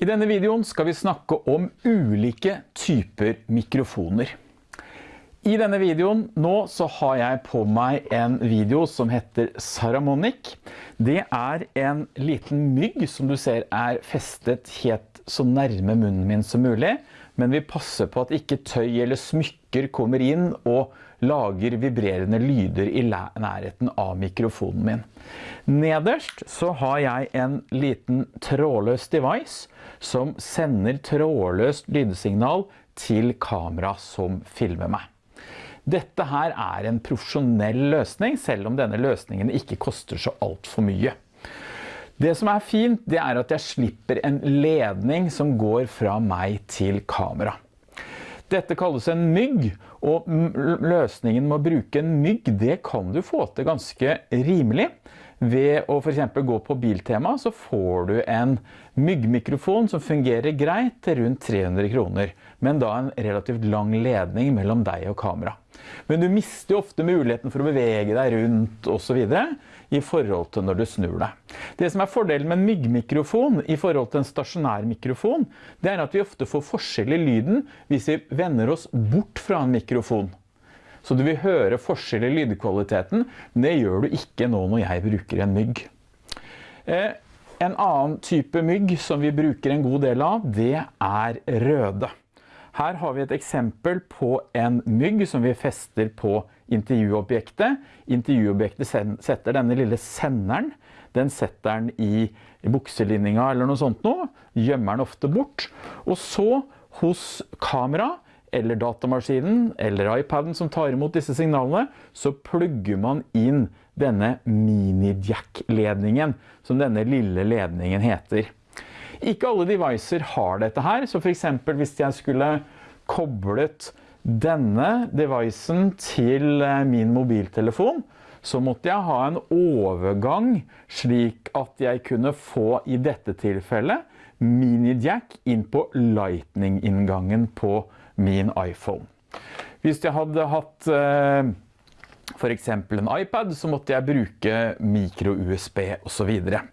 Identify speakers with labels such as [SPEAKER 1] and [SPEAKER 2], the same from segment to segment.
[SPEAKER 1] I denne videoen skal vi snakke om ulike typer mikrofoner. I denne videoen nå så har jeg på meg en video som heter Saramonic. Det er en liten mygg som du ser er festet helt så nærme munnen min som mulig, men vi passer på at ikke tøy eller smykker kommer inn og lager vibrerende lyder i nærheten av mikrofonen min. Nederst så har jeg en liten trådløs device som sender trådløst lydsignal til kamera som filmer meg. Dette her er en profesjonell løsning, selv om denne løsningen ikke koster så alt for mye. Det som er fint, det er at jeg slipper en ledning som går fra meg til kamera. Dette kalles en mygg, og løsningen med å bruke en mygg, det kan du få til ganske rimelig. Ved å for eksempel gå på Biltema så får du en myggmikrofon som fungerer greit til rundt 300 kroner, men da en relativt lang ledning mellom deg og kamera. Men du mister ofte muligheten for å bevege deg rundt og så videre i forhold til når du snur deg. Det som er fordelen med en myggmikrofon i forhold til en stasjonær mikrofon, det er at vi ofte får forskjell i lyden hvis vi vender oss bort fra en mikrofon. Så du vil høre forskjell i lydkvaliteten, men det gjør du ikke nå når jeg bruker en mygg. Eh, en annen type mygg som vi bruker en god del av, det er røde. Her har vi et eksempel på en mygg som vi fester på intervjuobjektet. Intervjuobjektet setter denne lille senderen. Den setter den i bukselinninga eller noe sånt nå. Gjemmer den ofte bort. Og så hos kamera eller datamaskinen eller iPaden som tar imot disse signalene, så plugger man inn denne mini-jack-ledningen, som denne lille ledningen heter. Ikke alle devices har dette her, så for eksempel hvis jeg skulle koblet denne devicen til eh, min mobiltelefon, så måtte jeg ha en overgang slik at jeg kunne få i dette tilfellet mini-jack inn på lightning-inngangen på min iPhone. Hvis jeg hadde hatt eh, for eksempel en iPad, så måtte jeg bruke micro-USB og så videre.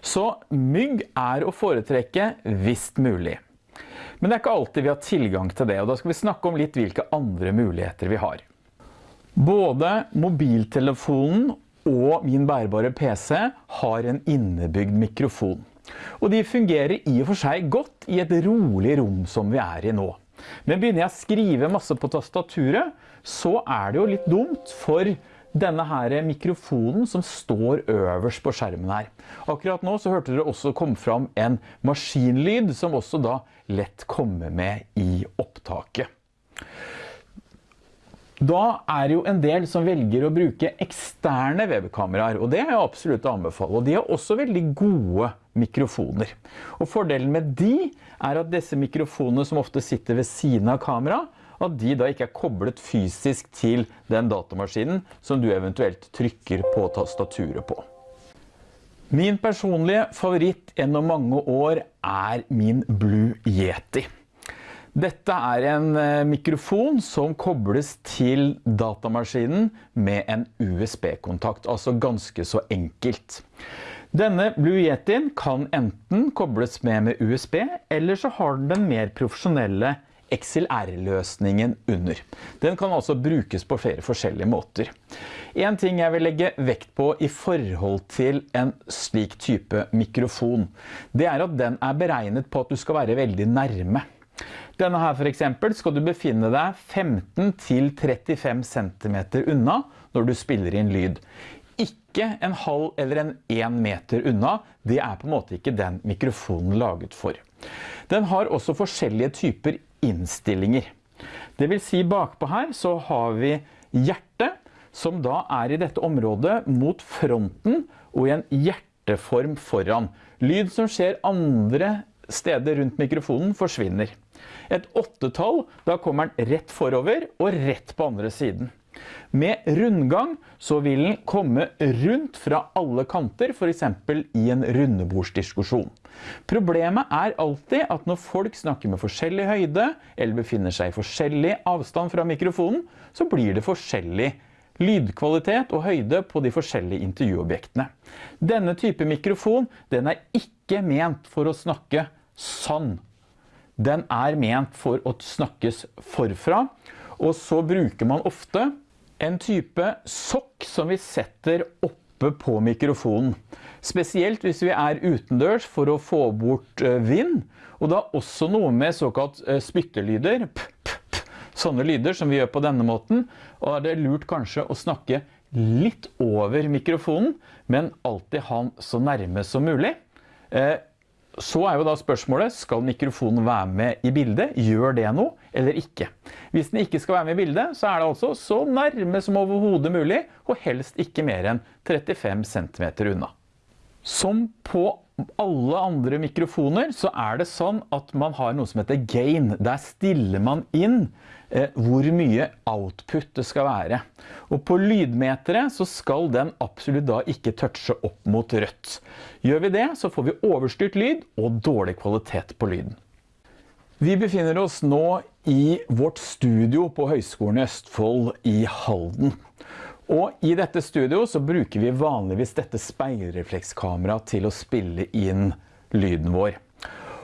[SPEAKER 1] Så mygg er å foretrekke visst mulig. Men det er ikke alltid vi har tilgang til det, og da skal vi snakke om litt hvilke andre muligheter vi har. Både mobiltelefonen og min bærbare PC har en innebygd mikrofon. Og de fungerer i og for seg godt i et rolig rom som vi er i nå. Men begynner jeg å skrive masse på tastaturet, så er det jo litt dumt for denne her mikrofonen som står øverst på skjermen her. Akkurat nå så hørte dere også komme fram en maskinlyd som også da lett kommer med i opptaket. Da er jo en del som velger å bruke eksterne webkameraer, og det er jeg absolutt å anbefale. Og de har også veldig gode mikrofoner. Og fordelen med de er at disse mikrofonene som ofte sitter ved siden av kamera, at de da ikke er koblet fysisk til den datamaskinen som du eventuelt trykker på tastaturet på. Min personlige favoritt gjennom mange år er min Blue Yeti. Dette er en eh, mikrofon som kobles til datamaskinen med en USB-kontakt, altså ganske så enkelt. Denne Blue Yetien kan enten kobles med med USB, eller så har den den mer profesjonelle XLR-løsningen under. Den kan altså brukes på flere forskjellige måter. En ting jeg vil legge vekt på i forhold til en slik type mikrofon, det er at den er beregnet på at du skal være veldig nærme. Denne her for eksempel skal du befinne deg 15 35 cm unna når du spiller inn lyd. Ikke en halv eller en 1 meter unna, det er på en måte ikke den mikrofonen laget for. Den har også forskjellige typer innstillinger. Det vil si bakpå her så har vi hjertet, som da er i dette området mot fronten og i en hjerteform foran. Lyd som skjer andre steder rundt mikrofonen forsvinner. Et åttetall, da kommer den rett forover og rett på andre siden. Med rundgang så vil den komme rundt fra alle kanter, for eksempel i en rundebordsdiskusjon. Problemet er alltid at når folk snakker med forskjellig høyde, eller befinner seg i forskjellig avstand fra mikrofonen, så blir det forskjellig lydkvalitet og høyde på de forskjellige intervjuobjektene. Denne type mikrofon den er ikke ment for å snakke sånn. Den er ment for å snakkes forfra, og så bruker man ofte en type sokk som vi setter oppe på mikrofonen. Spesielt hvis vi er utendørs for å få bort eh, vind, og er også noe med såkalt eh, spyttelyder, sånne lyder som vi gjør på denne måten, og er det lurt kanskje å snakke litt over mikrofonen, men alltid ha den så nærme som mulig. Eh, så er jo da spørsmålet, skal mikrofonen være med i bildet? Gjør det noe, eller ikke? Hvis den ikke skal være med i bildet, så er det altså så nærme som overhodet mulig, og helst ikke mer enn 35 cm unna. Som på alle andre mikrofoner så er det sånn at man har noe som heter gain. Der stiller man inn eh, hvor mye output det skal være. Og på lydmeteret så skal den absolutt da ikke touche opp mot rødt. Gjør vi det, så får vi overstyrt lyd og dårlig kvalitet på lyden. Vi befinner oss nå i vårt studio på Høgskolen i Østfold i Halden. Og i dette studio så bruker vi vanligvis dette speilreflekskameraet til å spille inn lyden vår.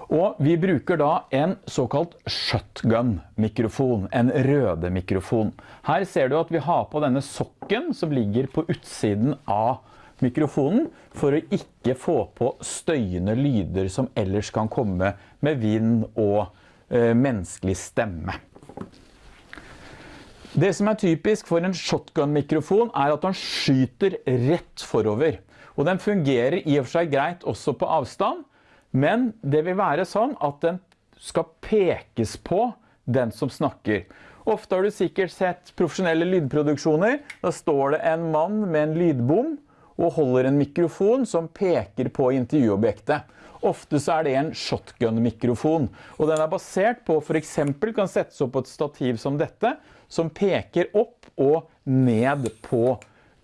[SPEAKER 1] Og vi bruker da en såkalt shotgun-mikrofon, en røde mikrofon. Her ser du at vi har på denne sokken som ligger på utsiden av mikrofonen, for å ikke få på støyende lyder som ellers kan komme med vind og menneskelig stemme. Det som er typisk for en shotgun-mikrofon er at den skyter rett forover. Og den fungerer i og for seg greit også på avstand, men det vil være sånn at den skal pekes på den som snakker. Ofte har du sikkert sett profesjonelle lydproduksjoner. Da står det en mann med en lydbom og holder en mikrofon som peker på intervjuobjektet. Ofte så er det en shotgun-mikrofon, og den er basert på for eksempel kan settes opp på et stativ som dette, som peker opp og ned på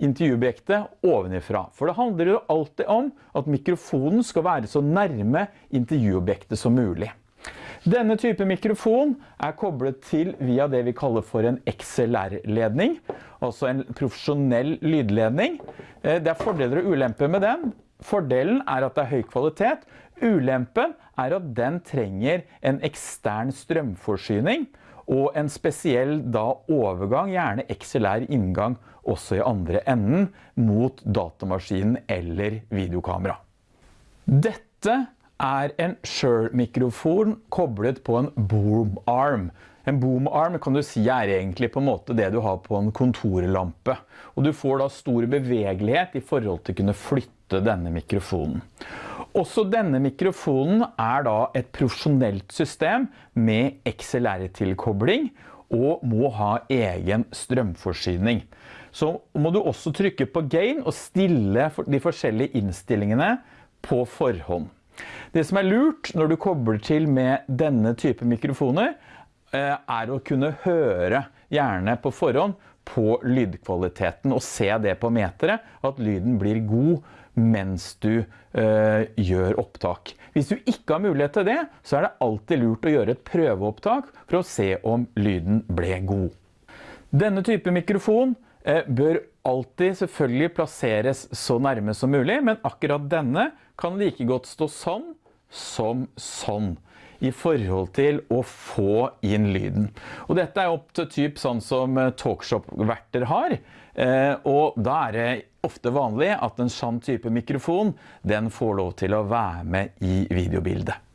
[SPEAKER 1] intervjuobjektet ovenifra. For det handler jo alltid om at mikrofonen skal være så nærme intervjuobjektet som mulig. Denne type mikrofon er koblet til via det vi kaller for en XLR-ledning, altså en profesjonell lydledning. Eh, det er fordeler og ulemper med den. Fordelen er at det er høy kvalitet. Ulempen er at den trenger en ekstern strømforsyning, og en spesiell da overgang, gjerne XLR inngang også i andre enden, mot datamaskinen eller videokamera. Dette er en Shure-mikrofon koblet på en boom arm. En boom arm kan du si er egentlig på en måte det du har på en kontorlampe. Og du får da stor bevegelighet i forhold til å kunne flytte denne mikrofonen. Også denne mikrofonen er da et profesjonelt system med XLR-tilkobling og må ha egen strømforsyning. Så må du også trykke på gain og stille de forskjellige innstillingene på forhånd. Det som er lurt når du kobler til med denne type mikrofoner, eh, er å kunne høre gjerne på forhånd på lydkvaliteten og se det på meteret, at lyden blir god mens du øh, gjør opptak. Hvis du ikke har mulighet til det, så er det alltid lurt å gjøre et prøveopptak for å se om lyden ble god. Denne type mikrofon øh, bør alltid selvfølgelig plasseres så nærme som mulig, men akkurat denne kan like godt stå sånn som sånn i forhold til å få inn lyden. Og dette er opp til typ sånn som eh, talkshop-verter har, og da er det ofte vanlig at en sånn type mikrofon, den får lov til å være med i videobildet.